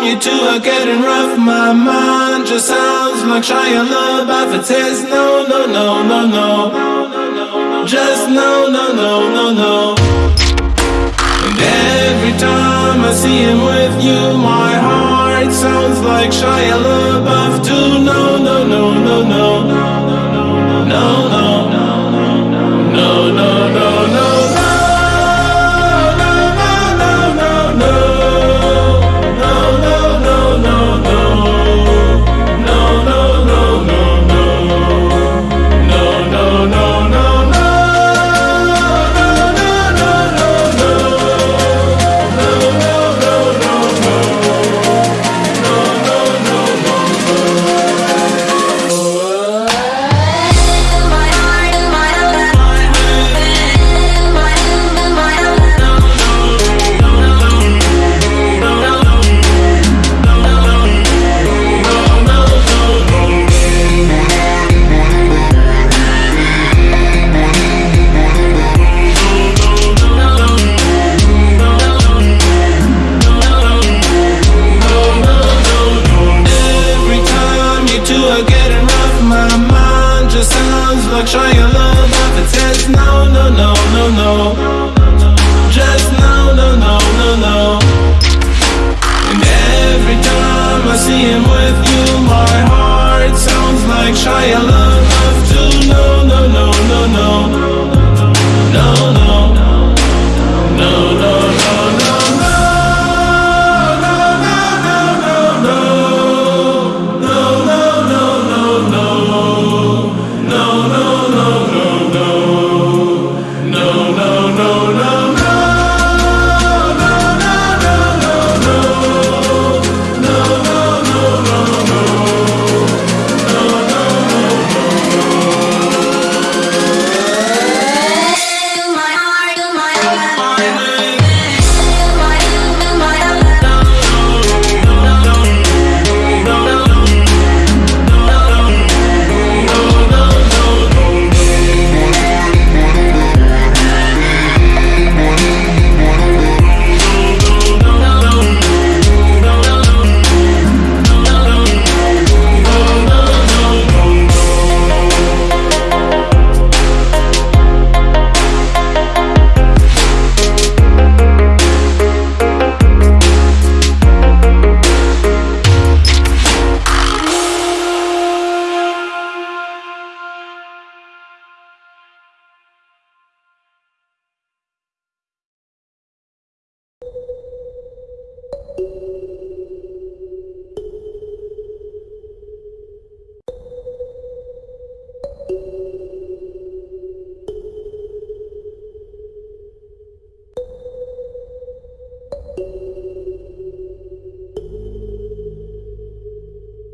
time you two are getting rough, my mind just sounds like Shia LaBeouf. It says no, no, no, no, no. Just no, no, no, no, no. And every time I see him with you, my heart sounds like Shia LaBeouf too. No, no, no, no, no, are getting rough My mind. Just sounds like trying to love But it says no, no, no, no, no. Just no, no, no, no, no. And every time I see him with you My heart sounds like trying to love thank you